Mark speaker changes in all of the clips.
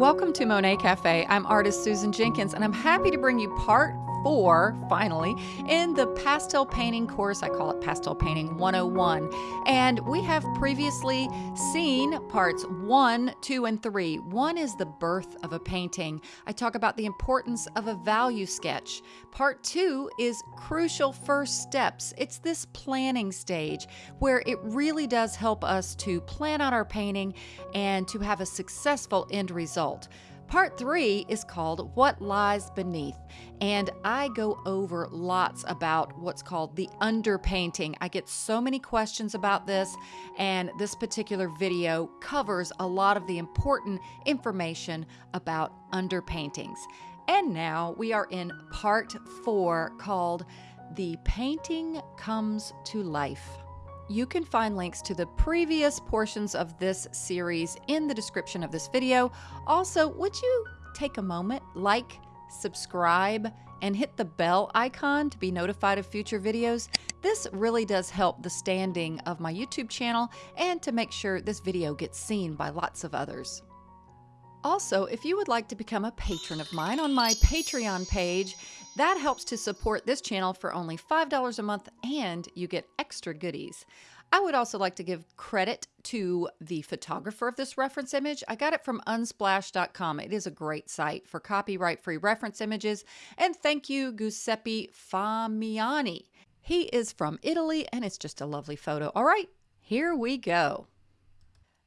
Speaker 1: Welcome to Monet Cafe. I'm artist Susan Jenkins, and I'm happy to bring you part four, finally, in the pastel painting course. I call it Pastel Painting 101. And we have previously seen parts one, two, and three. One is the birth of a painting. I talk about the importance of a value sketch. Part two is crucial first steps. It's this planning stage where it really does help us to plan out our painting and to have a successful end result. Part three is called What Lies Beneath, and I go over lots about what's called the underpainting. I get so many questions about this, and this particular video covers a lot of the important information about underpaintings. And now we are in part four called The Painting Comes to Life. You can find links to the previous portions of this series in the description of this video. Also, would you take a moment, like, subscribe, and hit the bell icon to be notified of future videos? This really does help the standing of my YouTube channel and to make sure this video gets seen by lots of others. Also, if you would like to become a patron of mine on my Patreon page, that helps to support this channel for only $5 a month and you get extra goodies. I would also like to give credit to the photographer of this reference image. I got it from unsplash.com. It is a great site for copyright free reference images. And thank you, Giuseppe Famiani. He is from Italy and it's just a lovely photo. All right, here we go.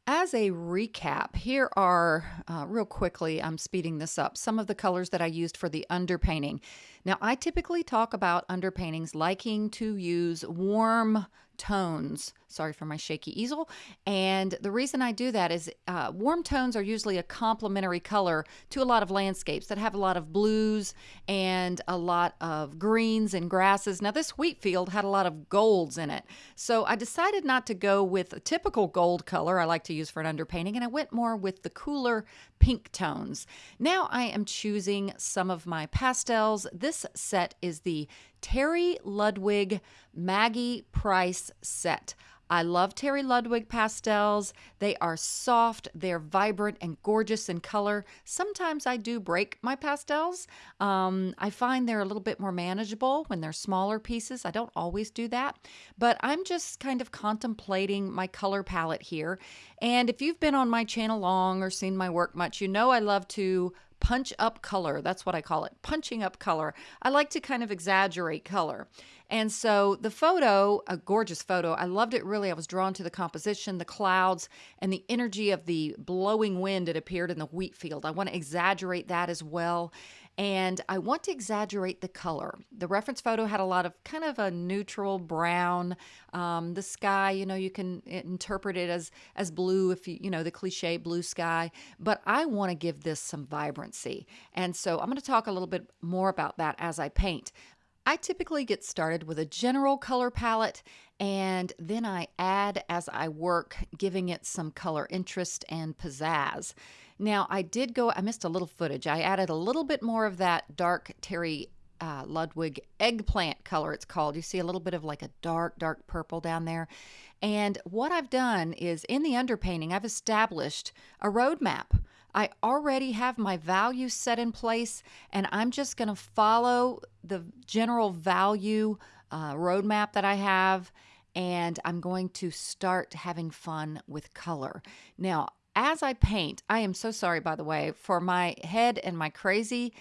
Speaker 1: As a recap, here are, uh, real quickly, I'm speeding this up, some of the colors that I used for the underpainting. Now, I typically talk about underpaintings liking to use warm tones. Sorry for my shaky easel. And the reason I do that is uh, warm tones are usually a complementary color to a lot of landscapes that have a lot of blues and a lot of greens and grasses. Now, this wheat field had a lot of golds in it. So I decided not to go with a typical gold color I like to use for an underpainting, and I went more with the cooler pink tones. Now I am choosing some of my pastels. This set is the Terry Ludwig Maggie Price set. I love Terry Ludwig pastels. They are soft, they're vibrant and gorgeous in color. Sometimes I do break my pastels. Um, I find they're a little bit more manageable when they're smaller pieces. I don't always do that, but I'm just kind of contemplating my color palette here. And if you've been on my channel long or seen my work much, you know I love to punch up color. That's what I call it, punching up color. I like to kind of exaggerate color. And so the photo, a gorgeous photo, I loved it really. I was drawn to the composition, the clouds, and the energy of the blowing wind that appeared in the wheat field. I want to exaggerate that as well and I want to exaggerate the color. The reference photo had a lot of kind of a neutral brown. Um, the sky, you know, you can interpret it as as blue if you you know the cliche blue sky, but I want to give this some vibrancy, and so I'm going to talk a little bit more about that as I paint. I typically get started with a general color palette and then I add as I work, giving it some color interest and pizzazz. Now, I did go, I missed a little footage. I added a little bit more of that dark Terry uh, Ludwig eggplant color, it's called. You see a little bit of like a dark, dark purple down there. And what I've done is in the underpainting, I've established a roadmap. I already have my values set in place, and I'm just going to follow the general value uh, roadmap that I have, and I'm going to start having fun with color. Now, as I paint, I am so sorry, by the way, for my head and my crazy,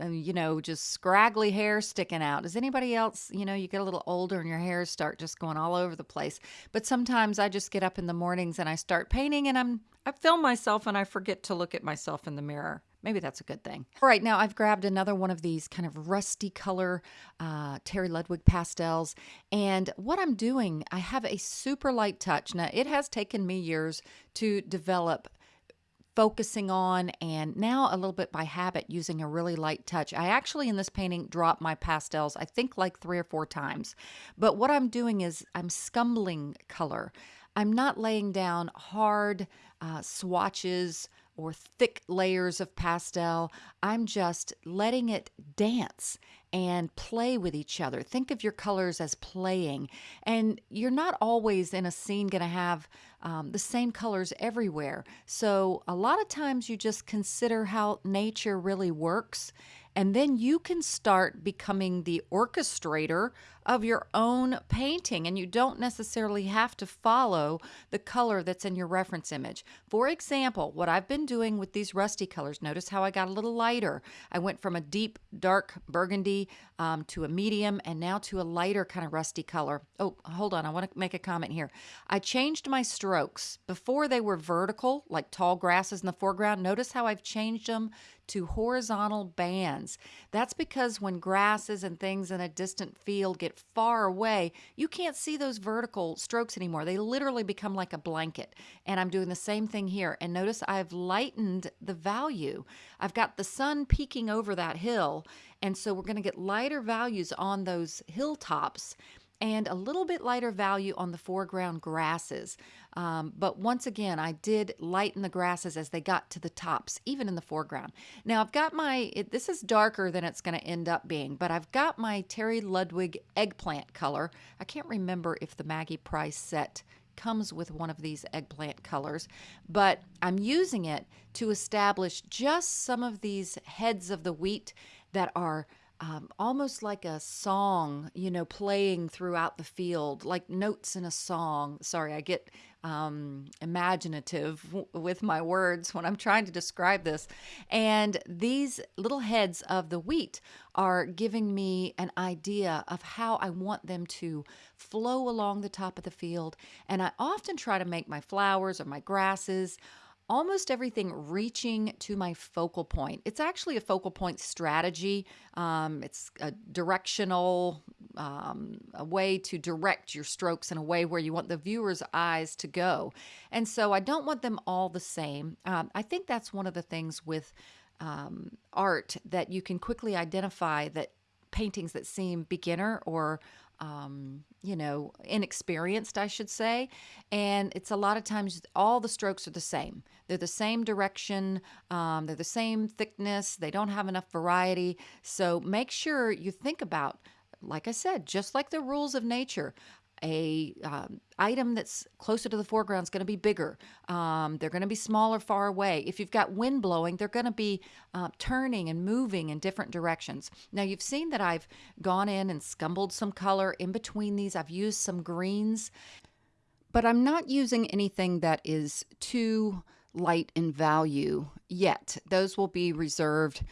Speaker 1: uh, you know, just scraggly hair sticking out. Does anybody else, you know, you get a little older and your hairs start just going all over the place. But sometimes I just get up in the mornings and I start painting and I'm, I film myself and I forget to look at myself in the mirror. Maybe that's a good thing. All right, now I've grabbed another one of these kind of rusty color uh, Terry Ludwig pastels. And what I'm doing, I have a super light touch. Now, it has taken me years to develop focusing on and now a little bit by habit using a really light touch. I actually in this painting dropped my pastels I think like 3 or 4 times. But what I'm doing is I'm scumbling color. I'm not laying down hard uh, swatches or thick layers of pastel. I'm just letting it dance and play with each other. Think of your colors as playing. And you're not always in a scene going to have um, the same colors everywhere. So a lot of times you just consider how nature really works and then you can start becoming the orchestrator of your own painting, and you don't necessarily have to follow the color that's in your reference image. For example, what I've been doing with these rusty colors, notice how I got a little lighter. I went from a deep, dark burgundy um, to a medium and now to a lighter kind of rusty color. Oh, hold on, I want to make a comment here. I changed my strokes. Before they were vertical, like tall grasses in the foreground. Notice how I've changed them to horizontal bands. That's because when grasses and things in a distant field get far away, you can't see those vertical strokes anymore. They literally become like a blanket. And I'm doing the same thing here. And notice I've lightened the value. I've got the sun peeking over that hill. And so we're going to get lighter values on those hilltops and a little bit lighter value on the foreground grasses. Um, but once again, I did lighten the grasses as they got to the tops, even in the foreground. Now I've got my, it, this is darker than it's going to end up being, but I've got my Terry Ludwig eggplant color. I can't remember if the Maggie Price set comes with one of these eggplant colors, but I'm using it to establish just some of these heads of the wheat that are um, almost like a song, you know, playing throughout the field, like notes in a song. Sorry, I get um, imaginative w- with my words when I'm trying to describe this. And these little heads of the wheat are giving me an idea of how I want them to flow along the top of the field. And I often try to make my flowers or my grasses almost everything reaching to my focal point. It's actually a focal point strategy. Um, it's a directional um, a way to direct your strokes in a way where you want the viewer's eyes to go. And so I don't want them all the same. Um, I think that's one of the things with um, art that you can quickly identify that paintings that seem beginner or um, you know, inexperienced, I should say. And it's a lot of times all the strokes are the same. They're the same direction, um, they're the same thickness, they don't have enough variety. So make sure you think about, like I said, just like the rules of nature, a um, item that's closer to the foreground is going to be bigger. Um, they're going to be smaller far away. If you've got wind blowing, they're going to be uh, turning and moving in different directions. Now you've seen that I've gone in and scumbled some color in between these. I've used some greens, but I'm not using anything that is too light in value yet. Those will be reserved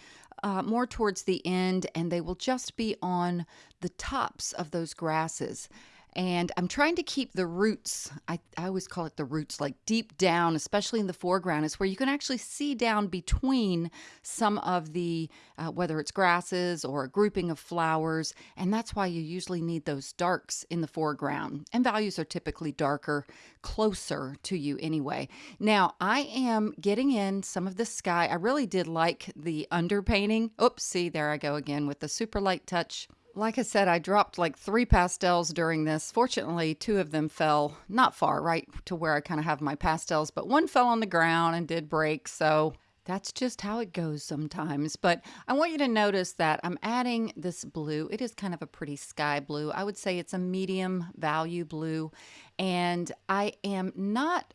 Speaker 1: uh, more towards the end and they will just be on the tops of those grasses. And I'm trying to keep the roots, I, I always call it the roots, like deep down, especially in the foreground, is where you can actually see down between some of the, uh, whether it's grasses or a grouping of flowers. And that's why you usually need those darks in the foreground. And values are typically darker, closer to you anyway. Now, I am getting in some of the sky. I really did like the underpainting. Oops, see, there I go again with the super light touch. Like I said, I dropped like three pastels during this. Fortunately, two of them fell not far, right to where I kind of have my pastels, but one fell on the ground and did break. So that's just how it goes sometimes. But I want you to notice that I'm adding this blue. It is kind of a pretty sky blue. I would say it's a medium value blue. And I am not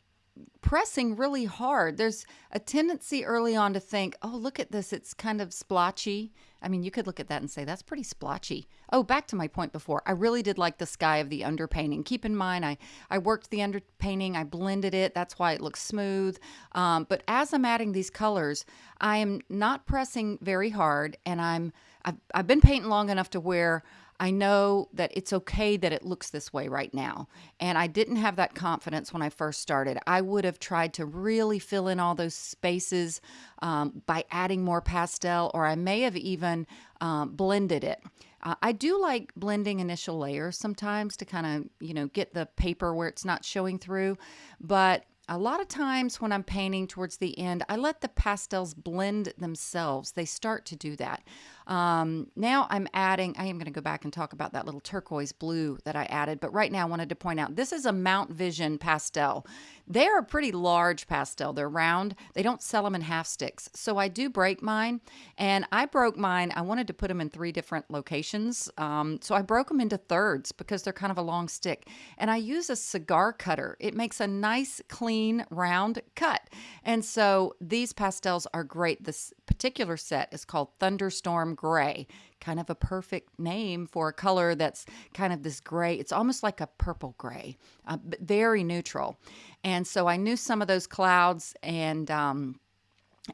Speaker 1: pressing really hard. There's a tendency early on to think, oh, look at this. It's kind of splotchy. I mean, you could look at that and say, that's pretty splotchy. Oh, back to my point before. I really did like the sky of the underpainting. Keep in mind, I, I worked the underpainting, I blended it. That's why it looks smooth. Um, but as I'm adding these colors, I am not pressing very hard and I'm, I've, I've been painting long enough to where I know that it's okay that it looks this way right now. And I didn't have that confidence when I first started. I would have tried to really fill in all those spaces um, by adding more pastel, or I may have even um, blended it. Uh, I do like blending initial layers sometimes to kind of, you know, get the paper where it's not showing through. But a lot of times when I'm painting towards the end, I let the pastels blend themselves. They start to do that. Um, now I'm adding, I am going to go back and talk about that little turquoise blue that I added, but right now I wanted to point out this is a Mount Vision pastel. They're a pretty large pastel. They're round. They don't sell them in half sticks. So I do break mine, and I broke mine. I wanted to put them in three different locations. Um, so I broke them into thirds because they're kind of a long stick. And I use a cigar cutter. It makes a nice, clean, round cut. And so these pastels are great. This particular set is called Thunderstorm Gray kind of a perfect name for a color that's kind of this gray. It's almost like a purple gray, uh, very neutral. And so I knew some of those clouds and um,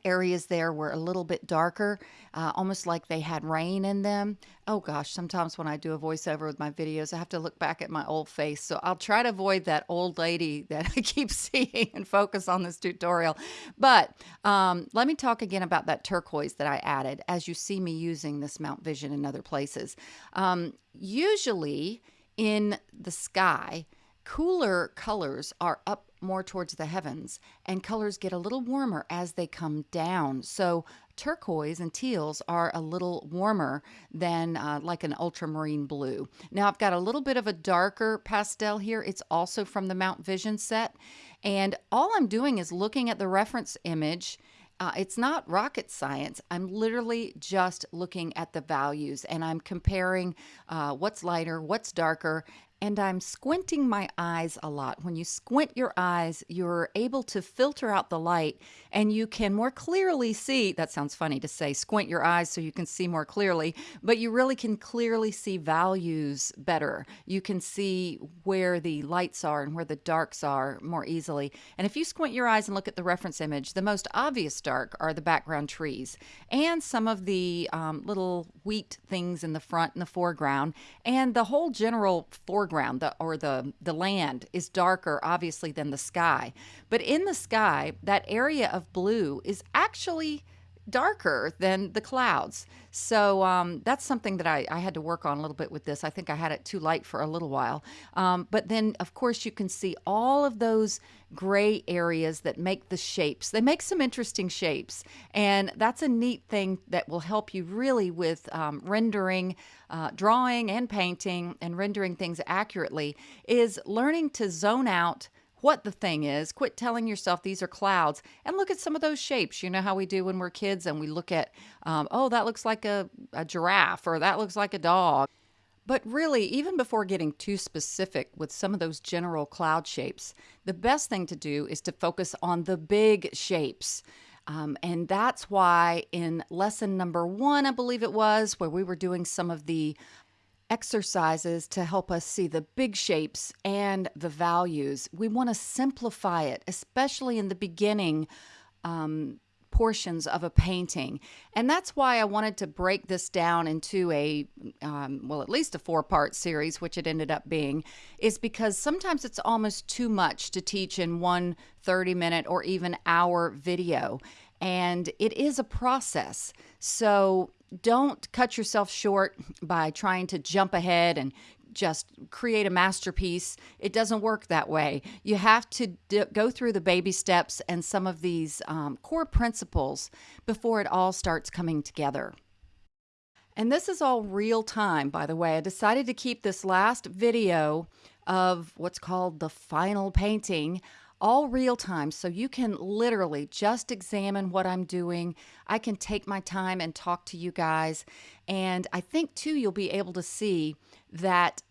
Speaker 1: areas there were a little bit darker, uh, almost like they had rain in them. Oh gosh, sometimes when I do a voiceover with my videos, I have to look back at my old face. So I'll try to avoid that old lady that I keep seeing and focus on this tutorial. But um, let me talk again about that turquoise that I added as you see me using this Mount Vision in other places. Um, usually in the sky, cooler colors are up more towards the heavens, and colors get a little warmer as they come down. So turquoise and teals are a little warmer than uh, like an ultramarine blue. Now I've got a little bit of a darker pastel here. It's also from the Mount Vision set. And all I'm doing is looking at the reference image uh, it's not rocket science. I'm literally just looking at the values and I'm comparing uh, what's lighter, what's darker, and I'm squinting my eyes a lot. When you squint your eyes, you're able to filter out the light and you can more clearly see. That sounds funny to say squint your eyes so you can see more clearly, but you really can clearly see values better. You can see where the lights are and where the darks are more easily. And if you squint your eyes and look at the reference image, the most obvious dark are the background trees and some of the um, little wheat things in the front and the foreground and the whole general foreground foreground the, or the, the land is darker, obviously, than the sky. But in the sky, that area of blue is actually darker than the clouds. So um, that's something that I, I, had to work on a little bit with this. I think I had it too light for a little while. Um, but then, of course, you can see all of those gray areas that make the shapes. They make some interesting shapes. And that's a neat thing that will help you really with um, rendering, uh, drawing and painting and rendering things accurately is learning to zone out what the thing is. Quit telling yourself these are clouds and look at some of those shapes. You know how we do when we're kids and we look at, um, oh, that looks like a, a giraffe or that looks like a dog. But really, even before getting too specific with some of those general cloud shapes, the best thing to do is to focus on the big shapes. Um, and that's why in lesson number one, I believe it was, where we were doing some of the exercises to help us see the big shapes and the values. We want to simplify it, especially in the beginning um, portions of a painting. And that's why I wanted to break this down into a, um, well, at least a four part series, which it ended up being, is because sometimes it's almost too much to teach in one 30 minute or even hour video. And it is a process. So don't cut yourself short by trying to jump ahead and just create a masterpiece. It doesn't work that way. You have to d- go through the baby steps and some of these um, core principles before it all starts coming together. And this is all real time, by the way. I decided to keep this last video of what's called the final painting all real time. So you can literally just examine what I'm doing. I can take my time and talk to you guys. And I think too, you'll be able to see that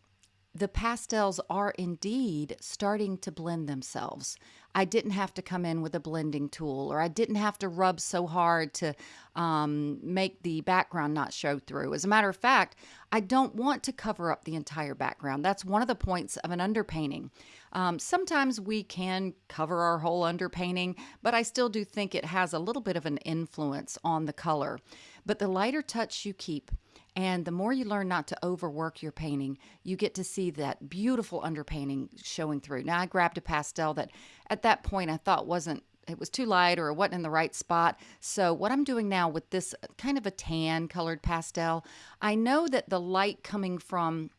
Speaker 1: the pastels are indeed starting to blend themselves. I didn't have to come in with a blending tool or I didn't have to rub so hard to um, make the background not show through. As a matter of fact, I don't want to cover up the entire background. That's one of the points of an underpainting. Um, sometimes we can cover our whole underpainting, but I still do think it has a little bit of an influence on the color. But the lighter touch you keep, and the more you learn not to overwork your painting, you get to see that beautiful underpainting showing through. Now, I grabbed a pastel that at that point I thought wasn't it was too light or it wasn't in the right spot. So what I'm doing now with this kind of a tan colored pastel, I know that the light coming from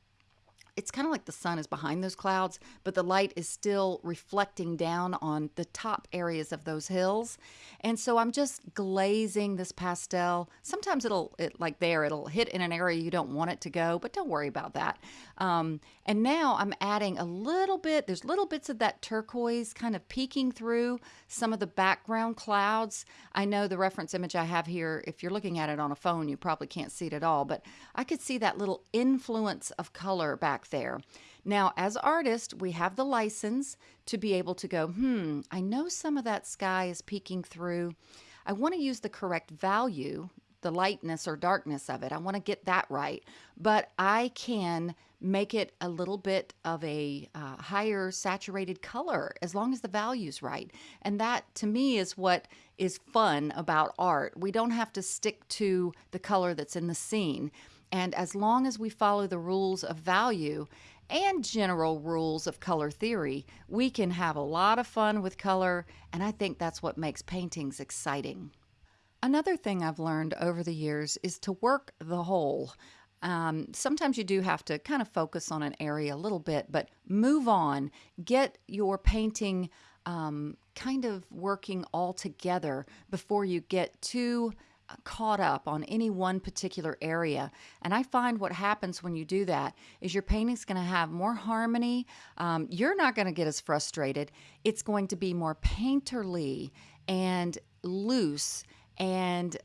Speaker 1: it's kind of like the sun is behind those clouds, but the light is still reflecting down on the top areas of those hills. And so I'm just glazing this pastel. Sometimes it'll, it, like there, it'll hit in an area you don't want it to go, but don't worry about that. Um, and now I'm adding a little bit, there's little bits of that turquoise kind of peeking through some of the background clouds. I know the reference image I have here, if you're looking at it on a phone, you probably can't see it at all, but I could see that little influence of color back there. Now, as artists, we have the license to be able to go, hmm, I know some of that sky is peeking through. I want to use the correct value, the lightness or darkness of it. I want to get that right. But I can make it a little bit of a uh, higher saturated color as long as the value's right. And that to me is what is fun about art. We don't have to stick to the color that's in the scene. And as long as we follow the rules of value and general rules of color theory, we can have a lot of fun with color. And I think that's what makes paintings exciting. Another thing I've learned over the years is to work the whole. Um, sometimes you do have to kind of focus on an area a little bit, but move on. Get your painting um, kind of working all together before you get too caught up on any one particular area. And I find what happens when you do that is your painting's going to have more harmony. Um, you're not going to get as frustrated. It's going to be more painterly and loose and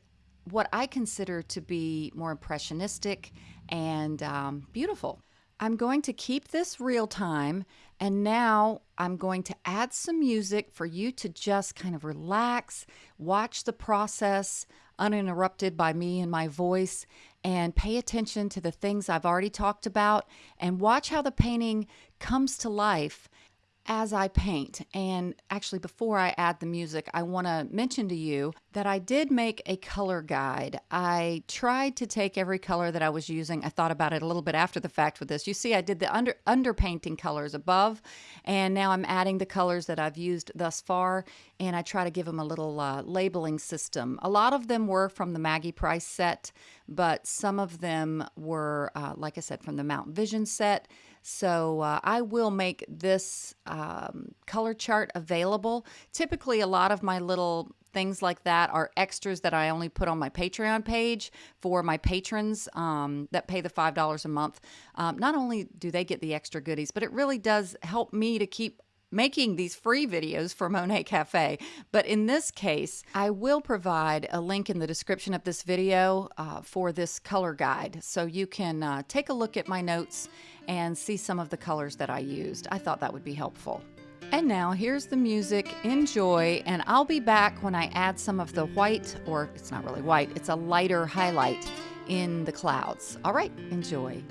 Speaker 1: what I consider to be more impressionistic and um, beautiful. I'm going to keep this real time and now I'm going to add some music for you to just kind of relax, watch the process uninterrupted by me and my voice, and pay attention to the things I've already talked about and watch how the painting comes to life as I paint. And actually, before I add the music, I want to mention to you that I did make a color guide. I tried to take every color that I was using. I thought about it a little bit after the fact with this. You see, I did the under underpainting colors above, and now I'm adding the colors that I've used thus far, and I try to give them a little uh, labeling system. A lot of them were from the Maggie Price set, but some of them were, uh, like I said, from the Mountain Vision set. So uh, I will make this um, color chart available. Typically, a lot of my little things like that are extras that I only put on my Patreon page for my patrons um, that pay the $5 a month. Um, not only do they get the extra goodies, but it really does help me to keep making these free videos for Monet Cafe. But in this case, I will provide a link in the description of this video uh, for this color guide. So you can uh, take a look at my notes and see some of the colors that I used. I thought that would be helpful. And now here's the music. Enjoy, and I'll be back when I add some of the white, or it's not really white, it's a lighter highlight in the clouds. All right, enjoy.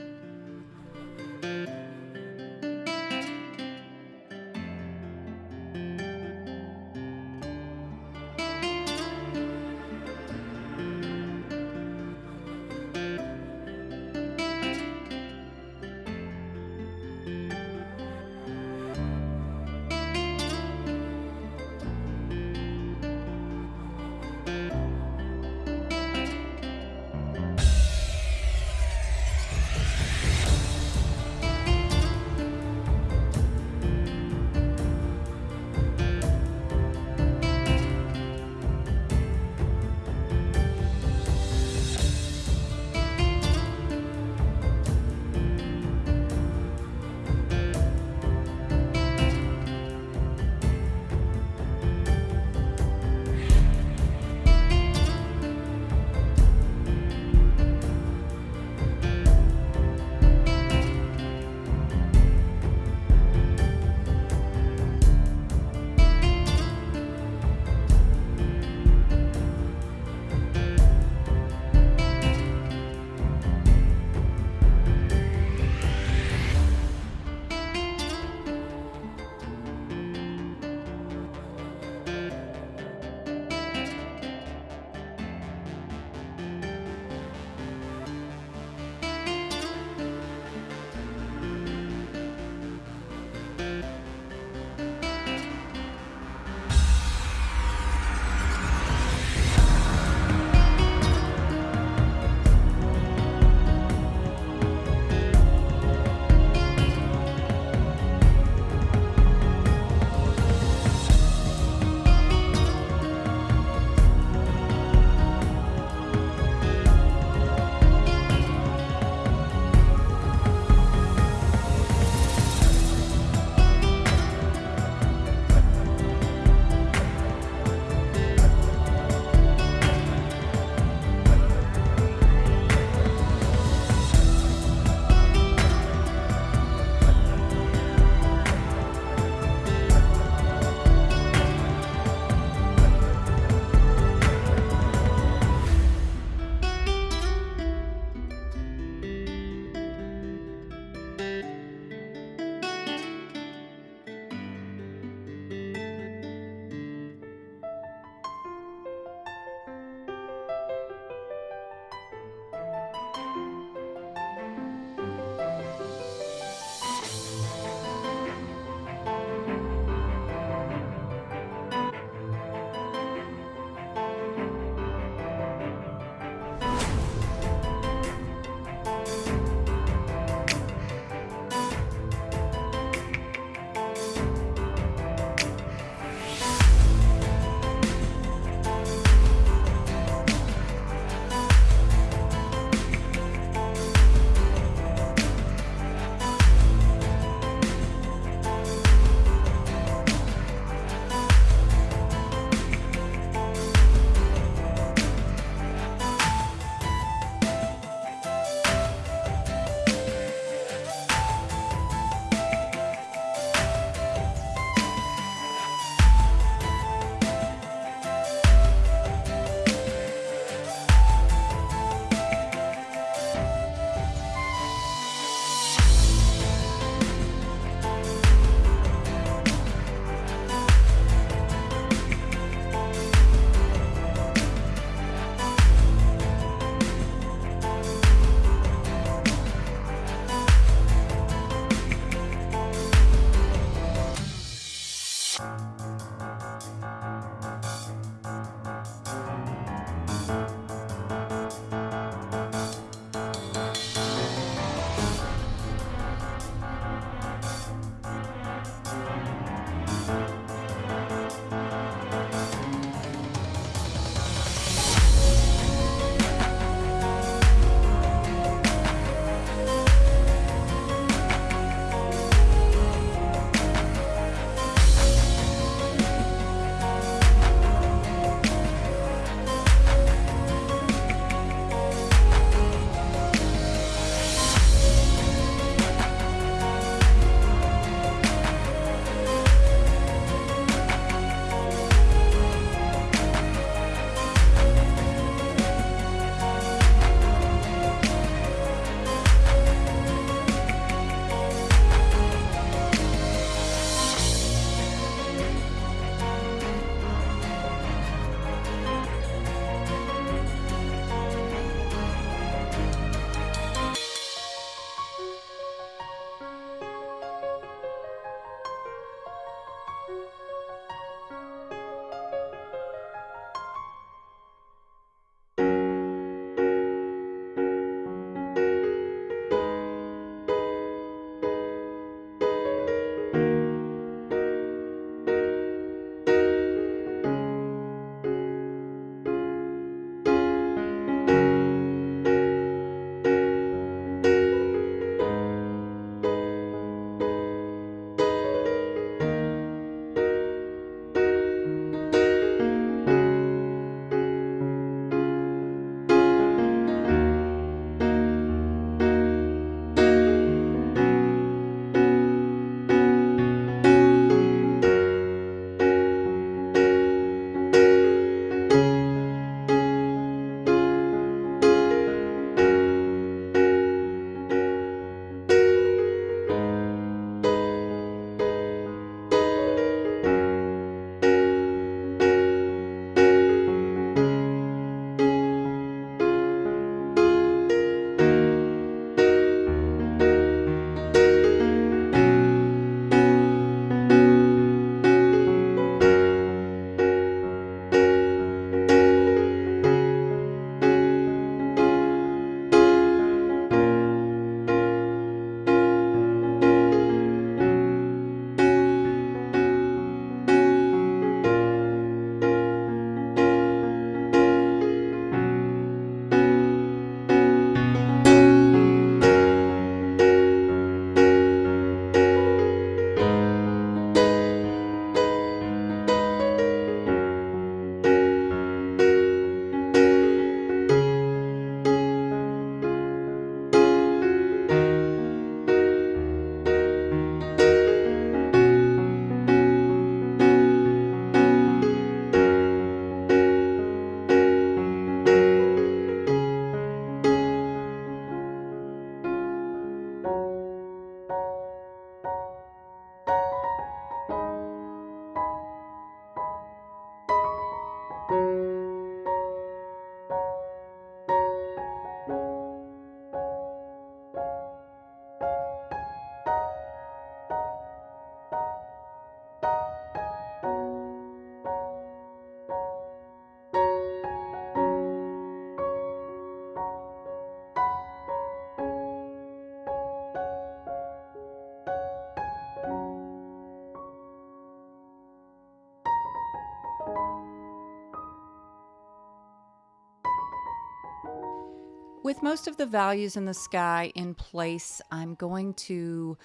Speaker 1: With most of the values in the sky in place, I'm going to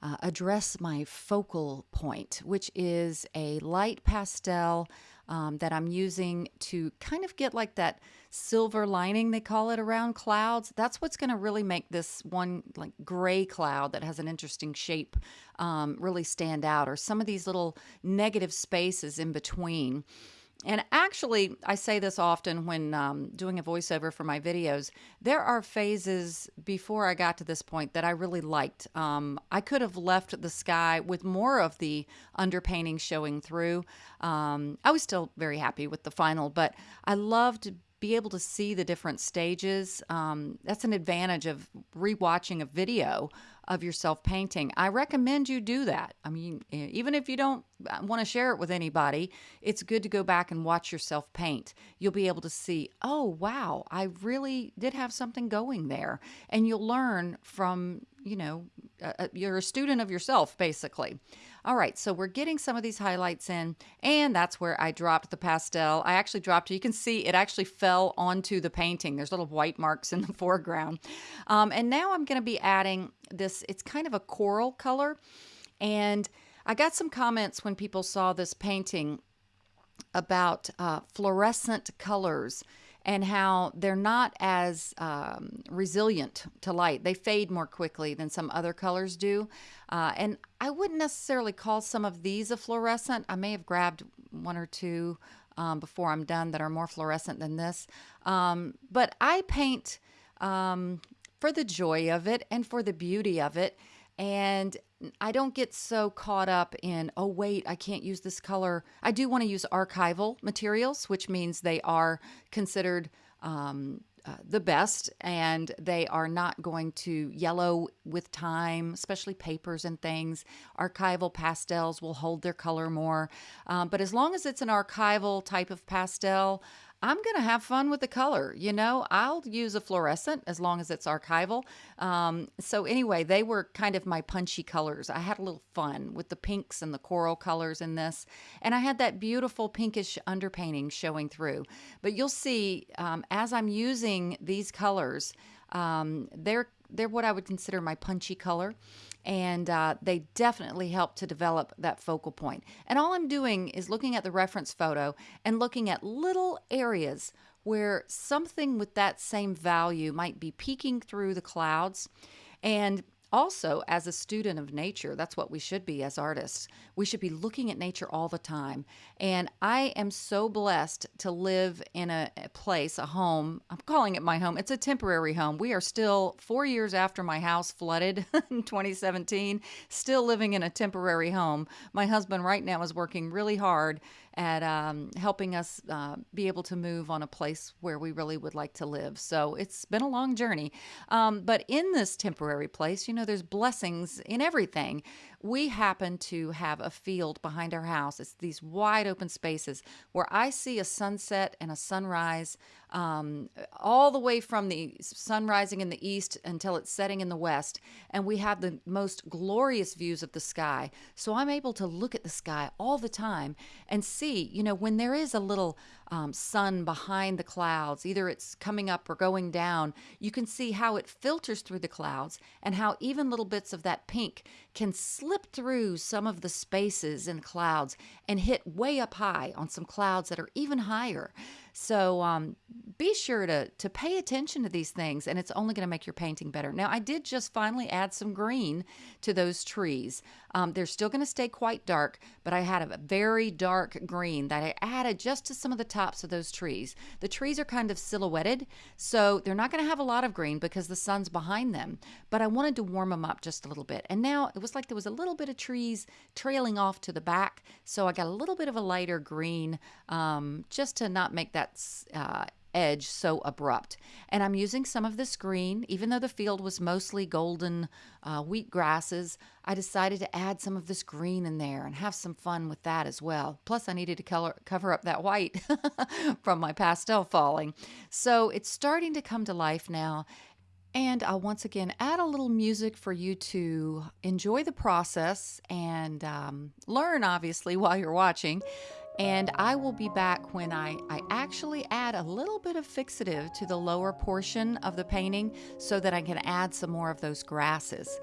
Speaker 1: uh, address my focal point, which is a light pastel um, that I'm using to kind of get like that silver lining, they call it, around clouds. That's what's going to really make this one like gray cloud that has an interesting shape um, really stand out, or some of these little negative spaces in between. And actually, I say this often when um, doing a voiceover for my videos. There are phases before I got to this point that I really liked. Um, I could have left the sky with more of the underpainting showing through. Um, I was still very happy with the final, but I loved be able to see the different stages. Um, that's an advantage of rewatching a video of yourself painting. I recommend you do that. I mean, even if you don't uh, want to share it with anybody, it's good to go back and watch yourself paint. You'll be able to see, oh, wow, I really did have something going there. And you'll learn from, you know, you're a student of yourself, basically. All right, so we're getting some of these highlights in, and that's where I dropped the pastel. I actually dropped it. You can see it actually fell onto the painting. There's little white marks in the foreground. Um, and now I'm going to be adding this, it's kind of a coral color. And I got some comments when people saw this painting about uh, fluorescent colors and how they're not as um, resilient to light. They fade more quickly than some other colors do. Uh, and I wouldn't necessarily call some of these a fluorescent. I may have grabbed one or two um, before I'm done that are more fluorescent than this. Um, but I paint um, for the joy of it and for the beauty of it. And I don't get so caught up in, oh, wait, I can't use this color. I do want to use archival materials, which means they are considered um, uh, the best and they are not going to yellow with time, especially papers and things. Archival pastels will hold their color more. Um, but as long as it's an archival type of pastel, I'm going to have fun with the color. You know, I'll use a fluorescent as long as it's archival. Um, so, anyway, they were kind of my punchy colors. I had a little fun with the pinks and the coral colors in this. And I had that beautiful pinkish underpainting showing through. But you'll see um, as I'm using these colors, um, they're, they're what I would consider my punchy color and uh, they definitely help to develop that focal point. And all I'm doing is looking at the reference photo and looking at little areas where something with that same value might be peeking through the clouds. And also, as a student of nature, that's what we should be as artists. We should be looking at nature all the time. And I am so blessed to live in a, place, a home. I'm calling it my home. It's a temporary home. We are still four years after my house flooded in 2017, still living in a temporary home. My husband right now is working really hard at um, helping us uh, be able to move on a place where we really would like to live. So it's been a long journey. Um, but in this temporary place, you know, there's blessings in everything we happen to have a field behind our house. It's these wide open spaces where I see a sunset and a sunrise um, all the way from the sun rising in the east until it's setting in the west. And we have the most glorious views of the sky. So I'm able to look at the sky all the time and see, you know, when there is a little um, sun behind the clouds, either it's coming up or going down, you can see how it filters through the clouds and how even little bits of that pink can slip through some of the spaces in clouds and hit way up high on some clouds that are even higher. So um, be sure to, to pay attention to these things, and it's only going to make your painting better. Now, I did just finally add some green to those trees. Um, they're still going to stay quite dark, but I had a very dark green that I added just to some of the tops of those trees. The trees are kind of silhouetted, so they're not going to have a lot of green because the sun's behind them, but I wanted to warm them up just a little bit. And now it was like there was a little bit of trees trailing off to the back, so I got a little bit of a lighter green um, just to not make that that uh, edge so abrupt. And I'm using some of this green, even though the field was mostly golden uh, wheat grasses, I decided to add some of this green in there and have some fun with that as well. Plus I needed to color, cover up that white from my pastel falling. So it's starting to come to life now. And I'll once again add a little music for you to enjoy the process and um, learn, obviously, while you're watching. And I will be back when I, I actually add a little bit of fixative to the lower portion of the painting so that I can add some more of those grasses.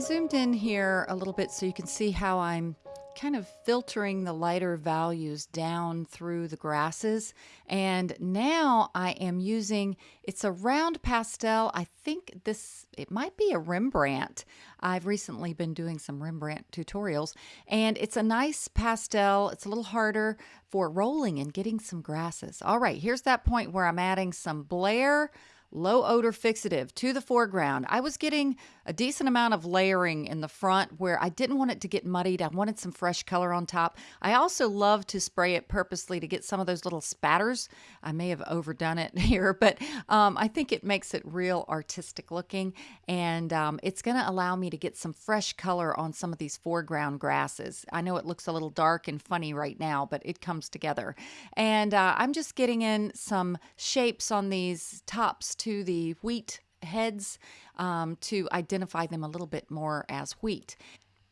Speaker 1: I zoomed in here a little bit so you can see how I'm kind of filtering the lighter values down through the grasses. And now I am using, it's a round pastel. I think this, it might be a Rembrandt. I've recently been doing some Rembrandt tutorials and it's a nice pastel. It's a little harder for rolling and getting some grasses. All right, here's that point where I'm adding some Blair low odor fixative to the foreground. I was getting a decent amount of layering in the front where I didn't want it to get muddied. I wanted some fresh color on top. I also love to spray it purposely to get some of those little spatters. I may have overdone it here, but um, I think it makes it real artistic looking and um, it's going to allow me to get some fresh color on some of these foreground grasses. I know it looks a little dark and funny right now, but it comes together. And uh, I'm just getting in some shapes on these tops to the wheat heads um, to identify them a little bit more as wheat.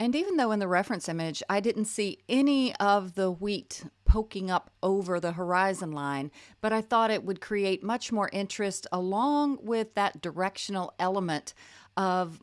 Speaker 1: And even though in the reference image I didn't see any of the wheat poking up over the horizon line, but I thought it would create much more interest along with that directional element of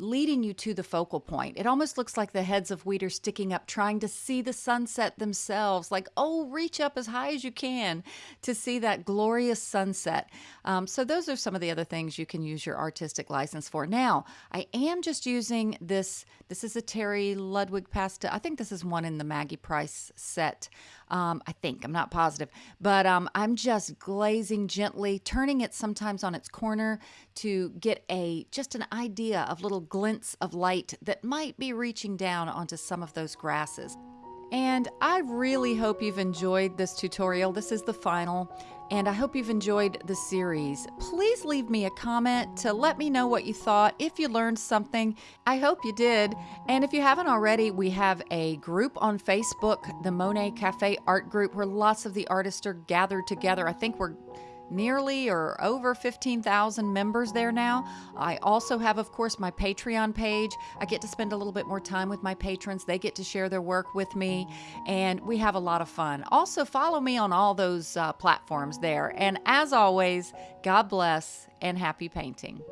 Speaker 1: leading you to the focal point. It almost looks like the heads of wheat are sticking up, trying to see the sunset themselves. Like, oh, reach up as high as you can to see that glorious sunset. Um, so, those are some of the other things you can use your artistic license for. Now, I am just using this. This is a Terry Ludwig pasta. I think this is one in the Maggie Price set. Um, I think, I'm not positive, but um, I'm just glazing gently, turning it sometimes on its corner to get a just an idea of little glints of light that might be reaching down onto some of those grasses. And I really hope you've enjoyed this tutorial. This is the final, and I hope you've enjoyed the series. Please leave me a comment to let me know what you thought, if you learned something. I hope you did. And if you haven't already, we have a group on Facebook, the Monet Cafe Art Group, where lots of the artists are gathered together. I think we're nearly or over 15,000 members there now. I also have, of course, my Patreon page. I get to spend a little bit more time with my patrons. They get to share their work with me, and we have a lot of fun. Also, follow me on all those uh, platforms there. And as always, God bless and happy painting.